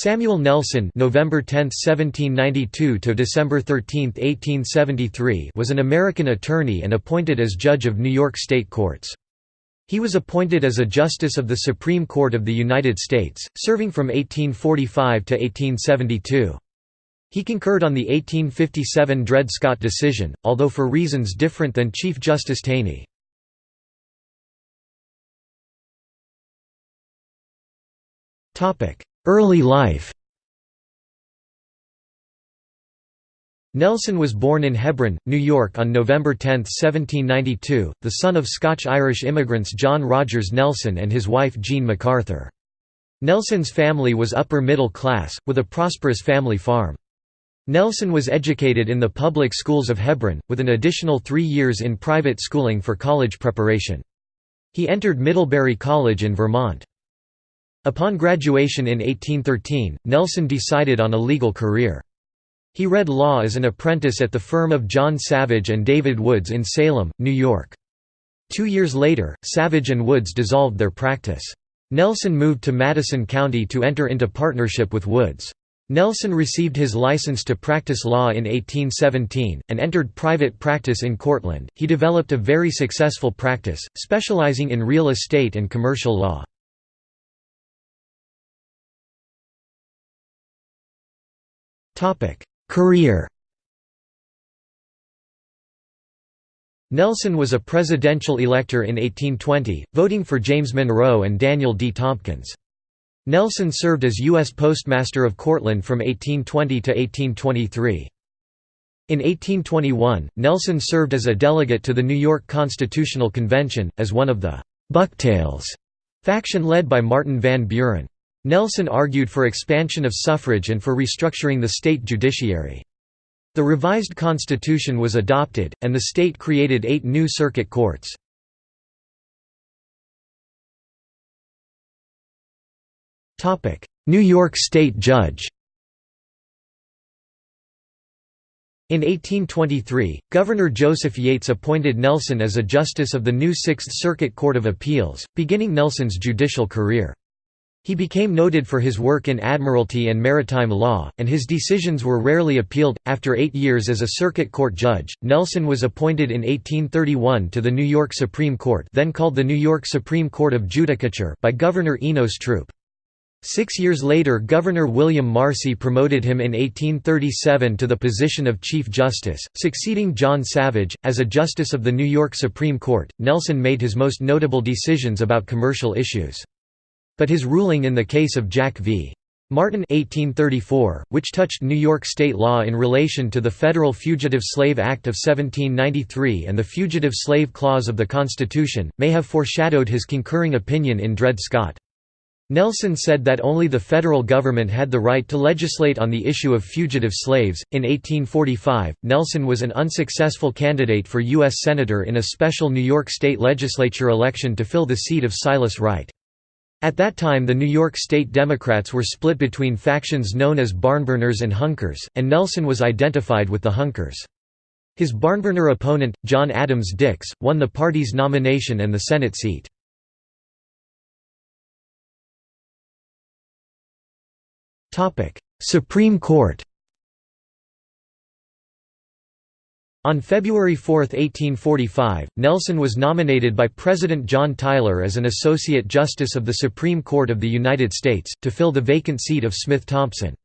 Samuel Nelson November 10, 1792 to December 13, 1873 was an American attorney and appointed as judge of New York state courts. He was appointed as a justice of the Supreme Court of the United States, serving from 1845 to 1872. He concurred on the 1857 Dred Scott decision, although for reasons different than Chief Justice Taney. Early life Nelson was born in Hebron, New York on November 10, 1792, the son of Scotch-Irish immigrants John Rogers Nelson and his wife Jean MacArthur. Nelson's family was upper middle class, with a prosperous family farm. Nelson was educated in the public schools of Hebron, with an additional three years in private schooling for college preparation. He entered Middlebury College in Vermont. Upon graduation in 1813, Nelson decided on a legal career. He read law as an apprentice at the firm of John Savage and David Woods in Salem, New York. Two years later, Savage and Woods dissolved their practice. Nelson moved to Madison County to enter into partnership with Woods. Nelson received his license to practice law in 1817, and entered private practice in Cortland. He developed a very successful practice, specializing in real estate and commercial law. Career Nelson was a presidential elector in 1820, voting for James Monroe and Daniel D. Tompkins. Nelson served as U.S. Postmaster of Cortland from 1820 to 1823. In 1821, Nelson served as a delegate to the New York Constitutional Convention, as one of the «Bucktails» faction led by Martin Van Buren. Nelson argued for expansion of suffrage and for restructuring the state judiciary. The revised constitution was adopted, and the state created eight new circuit courts. New York State Judge In 1823, Governor Joseph Yates appointed Nelson as a justice of the new Sixth Circuit Court of Appeals, beginning Nelson's judicial career. He became noted for his work in admiralty and maritime law, and his decisions were rarely appealed. After eight years as a circuit court judge, Nelson was appointed in 1831 to the New York Supreme Court, then called the New York Supreme Court of Judicature, by Governor Enos Throop. Six years later Governor William Marcy promoted him in 1837 to the position of Chief Justice, succeeding John Savage. As a Justice of the New York Supreme Court, Nelson made his most notable decisions about commercial issues. But his ruling in the case of Jack v. Martin 1834, which touched New York state law in relation to the Federal Fugitive Slave Act of 1793 and the Fugitive Slave Clause of the Constitution, may have foreshadowed his concurring opinion in Dred Scott. Nelson said that only the federal government had the right to legislate on the issue of fugitive slaves. In 1845, Nelson was an unsuccessful candidate for U.S. Senator in a special New York State Legislature election to fill the seat of Silas Wright. At that time the New York State Democrats were split between factions known as barnburners and hunkers, and Nelson was identified with the hunkers. His barnburner opponent, John Adams Dix, won the party's nomination and the Senate seat. Supreme Court On February 4, 1845, Nelson was nominated by President John Tyler as an Associate Justice of the Supreme Court of the United States, to fill the vacant seat of Smith Thompson.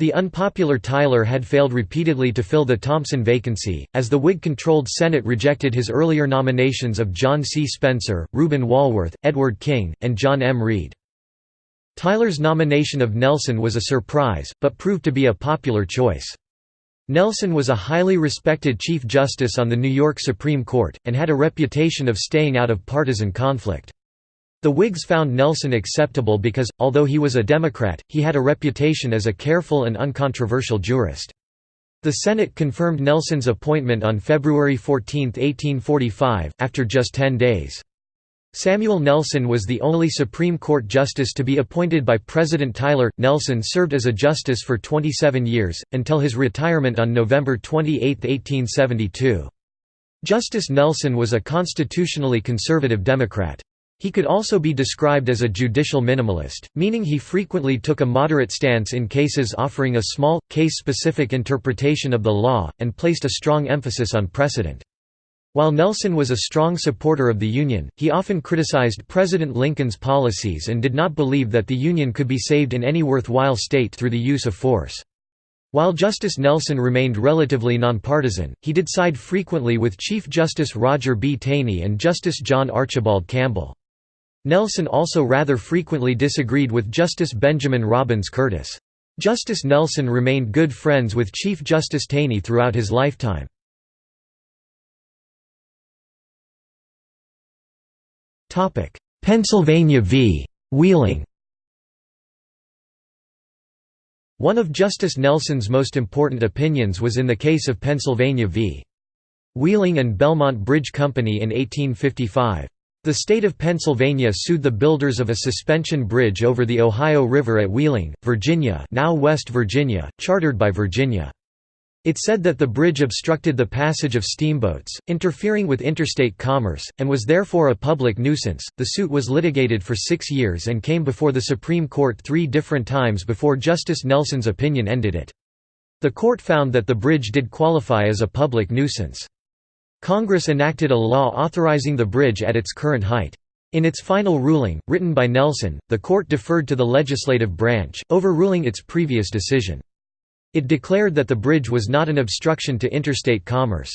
The unpopular Tyler had failed repeatedly to fill the Thompson vacancy, as the Whig-controlled Senate rejected his earlier nominations of John C. Spencer, Reuben Walworth, Edward King, and John M. Read. Tyler's nomination of Nelson was a surprise, but proved to be a popular choice. Nelson was a highly respected Chief Justice on the New York Supreme Court, and had a reputation of staying out of partisan conflict. The Whigs found Nelson acceptable because, although he was a Democrat, he had a reputation as a careful and uncontroversial jurist. The Senate confirmed Nelson's appointment on February 14, 1845, after just ten days. Samuel Nelson was the only Supreme Court justice to be appointed by President Tyler. Nelson served as a justice for 27 years, until his retirement on November 28, 1872. Justice Nelson was a constitutionally conservative Democrat. He could also be described as a judicial minimalist, meaning he frequently took a moderate stance in cases offering a small, case-specific interpretation of the law, and placed a strong emphasis on precedent. While Nelson was a strong supporter of the Union, he often criticized President Lincoln's policies and did not believe that the Union could be saved in any worthwhile state through the use of force. While Justice Nelson remained relatively nonpartisan, he did side frequently with Chief Justice Roger B. Taney and Justice John Archibald Campbell. Nelson also rather frequently disagreed with Justice Benjamin Robbins Curtis. Justice Nelson remained good friends with Chief Justice Taney throughout his lifetime. Pennsylvania v. Wheeling One of Justice Nelson's most important opinions was in the case of Pennsylvania v. Wheeling and Belmont Bridge Company in 1855. The state of Pennsylvania sued the builders of a suspension bridge over the Ohio River at Wheeling, Virginia now West Virginia, chartered by Virginia. It said that the bridge obstructed the passage of steamboats, interfering with interstate commerce, and was therefore a public nuisance. The suit was litigated for six years and came before the Supreme Court three different times before Justice Nelson's opinion ended it. The court found that the bridge did qualify as a public nuisance. Congress enacted a law authorizing the bridge at its current height. In its final ruling, written by Nelson, the court deferred to the legislative branch, overruling its previous decision. It declared that the bridge was not an obstruction to interstate commerce.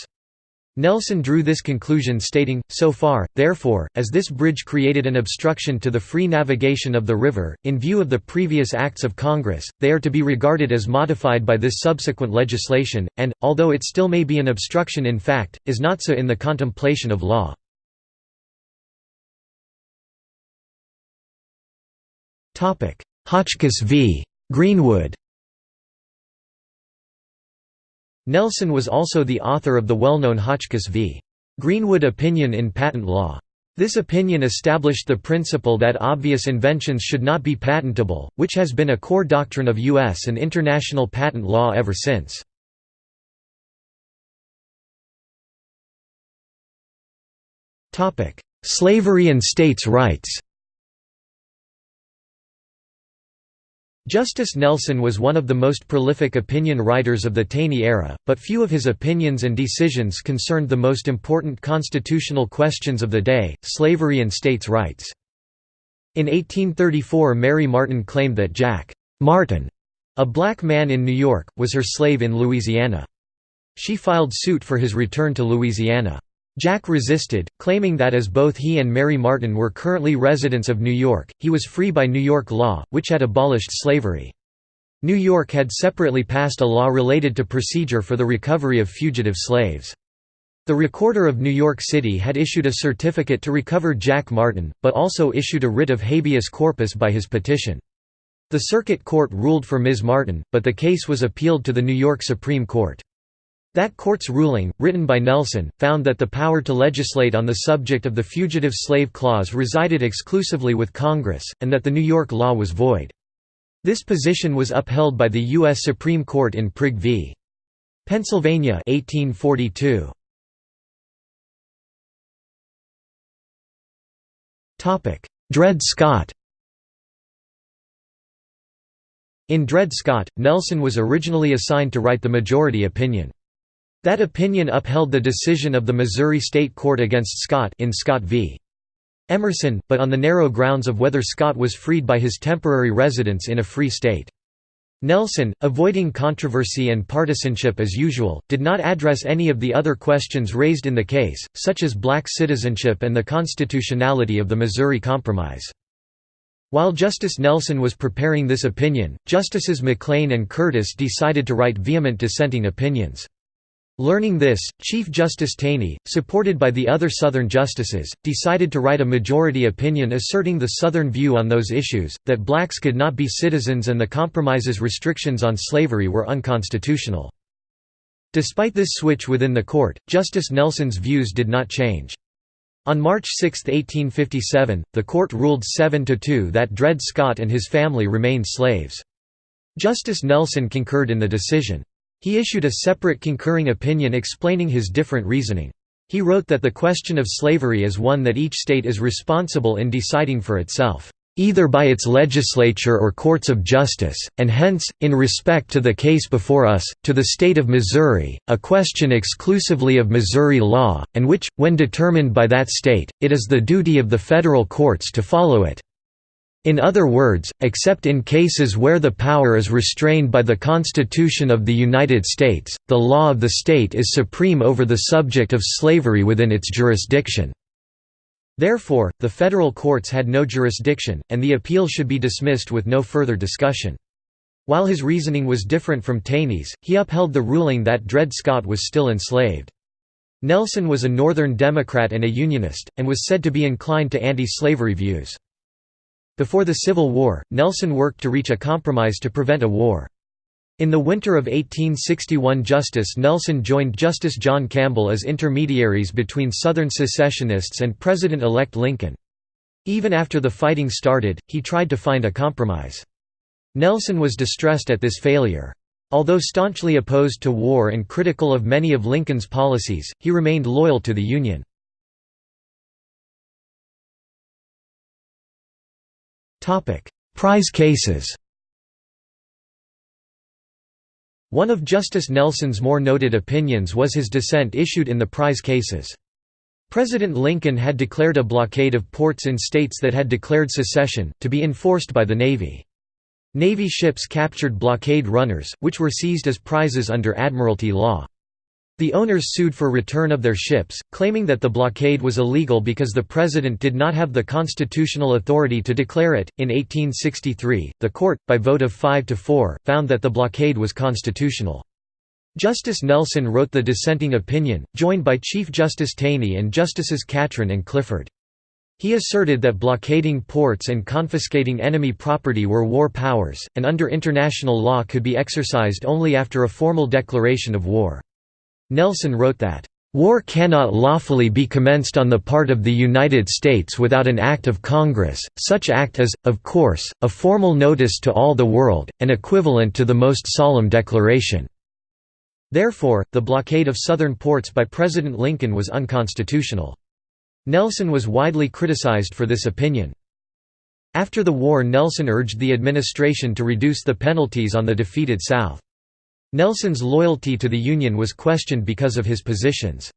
Nelson drew this conclusion stating, so far, therefore, as this bridge created an obstruction to the free navigation of the river, in view of the previous acts of Congress, they are to be regarded as modified by this subsequent legislation, and, although it still may be an obstruction in fact, is not so in the contemplation of law. Hotchkiss v. Greenwood Nelson was also the author of the well-known Hotchkiss v. Greenwood opinion in patent law. This opinion established the principle that obvious inventions should not be patentable, which has been a core doctrine of U.S. and international patent law ever since. Slavery and states' rights Justice Nelson was one of the most prolific opinion writers of the Taney era, but few of his opinions and decisions concerned the most important constitutional questions of the day, slavery and states' rights. In 1834 Mary Martin claimed that Jack Martin, a black man in New York, was her slave in Louisiana. She filed suit for his return to Louisiana. Jack resisted, claiming that as both he and Mary Martin were currently residents of New York, he was free by New York law, which had abolished slavery. New York had separately passed a law related to procedure for the recovery of fugitive slaves. The Recorder of New York City had issued a certificate to recover Jack Martin, but also issued a writ of habeas corpus by his petition. The Circuit Court ruled for Ms. Martin, but the case was appealed to the New York Supreme Court. That court's ruling, written by Nelson, found that the power to legislate on the subject of the Fugitive Slave Clause resided exclusively with Congress, and that the New York law was void. This position was upheld by the U.S. Supreme Court in Prigg v. Pennsylvania 1842. Dred Scott In Dred Scott, Nelson was originally assigned to write the majority opinion. That opinion upheld the decision of the Missouri State Court against Scott in Scott v. Emerson, but on the narrow grounds of whether Scott was freed by his temporary residence in a free state. Nelson, avoiding controversy and partisanship as usual, did not address any of the other questions raised in the case, such as black citizenship and the constitutionality of the Missouri Compromise. While Justice Nelson was preparing this opinion, Justices McLean and Curtis decided to write vehement dissenting opinions. Learning this, Chief Justice Taney, supported by the other Southern justices, decided to write a majority opinion asserting the Southern view on those issues, that blacks could not be citizens and the compromise's restrictions on slavery were unconstitutional. Despite this switch within the court, Justice Nelson's views did not change. On March 6, 1857, the court ruled 7–2 that Dred Scott and his family remained slaves. Justice Nelson concurred in the decision. He issued a separate concurring opinion explaining his different reasoning. He wrote that the question of slavery is one that each state is responsible in deciding for itself either by its legislature or courts of justice, and hence, in respect to the case before us, to the state of Missouri, a question exclusively of Missouri law, and which, when determined by that state, it is the duty of the federal courts to follow it. In other words, except in cases where the power is restrained by the Constitution of the United States, the law of the state is supreme over the subject of slavery within its jurisdiction. Therefore, the federal courts had no jurisdiction, and the appeal should be dismissed with no further discussion. While his reasoning was different from Taney's, he upheld the ruling that Dred Scott was still enslaved. Nelson was a Northern Democrat and a Unionist, and was said to be inclined to anti-slavery views. Before the Civil War, Nelson worked to reach a compromise to prevent a war. In the winter of 1861 Justice Nelson joined Justice John Campbell as intermediaries between Southern secessionists and President-elect Lincoln. Even after the fighting started, he tried to find a compromise. Nelson was distressed at this failure. Although staunchly opposed to war and critical of many of Lincoln's policies, he remained loyal to the Union. Prize cases One of Justice Nelson's more noted opinions was his dissent issued in the prize cases. President Lincoln had declared a blockade of ports in states that had declared secession, to be enforced by the Navy. Navy ships captured blockade runners, which were seized as prizes under Admiralty law. The owners sued for return of their ships, claiming that the blockade was illegal because the president did not have the constitutional authority to declare it. In 1863, the court, by vote of 5 to 4, found that the blockade was constitutional. Justice Nelson wrote the dissenting opinion, joined by Chief Justice Taney and Justices Catron and Clifford. He asserted that blockading ports and confiscating enemy property were war powers, and under international law could be exercised only after a formal declaration of war. Nelson wrote that, "...war cannot lawfully be commenced on the part of the United States without an act of Congress, such act is, of course, a formal notice to all the world, and equivalent to the most solemn declaration." Therefore, the blockade of southern ports by President Lincoln was unconstitutional. Nelson was widely criticized for this opinion. After the war Nelson urged the administration to reduce the penalties on the defeated South. Nelson's loyalty to the Union was questioned because of his positions.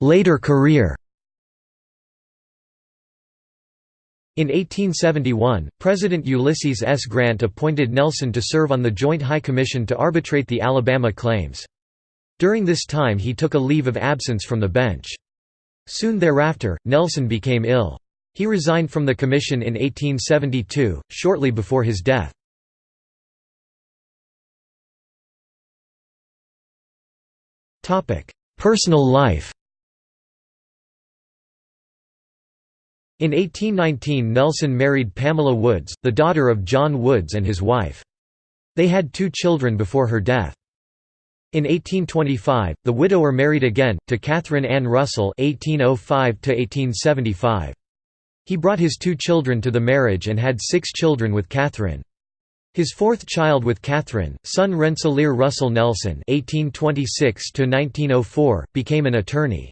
Later career In 1871, President Ulysses S. Grant appointed Nelson to serve on the Joint High Commission to arbitrate the Alabama claims. During this time he took a leave of absence from the bench. Soon thereafter, Nelson became ill. He resigned from the commission in 1872, shortly before his death. Personal life In 1819 Nelson married Pamela Woods, the daughter of John Woods and his wife. They had two children before her death. In 1825, the widower married again, to Catherine Ann Russell 1805 he brought his two children to the marriage and had six children with Catherine. His fourth child with Catherine, son Rensselaer Russell Nelson (1826–1904), became an attorney.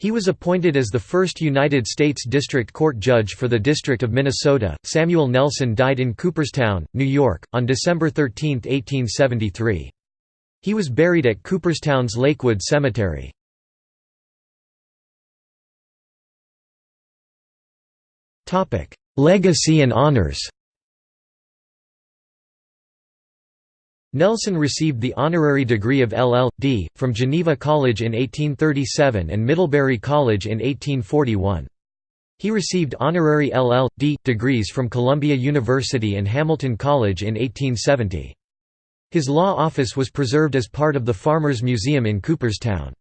He was appointed as the first United States District Court judge for the District of Minnesota. Samuel Nelson died in Cooperstown, New York, on December 13, 1873. He was buried at Cooperstown's Lakewood Cemetery. Legacy and honors Nelson received the honorary degree of LL.D. from Geneva College in 1837 and Middlebury College in 1841. He received honorary LL.D. degrees from Columbia University and Hamilton College in 1870. His law office was preserved as part of the Farmers Museum in Cooperstown.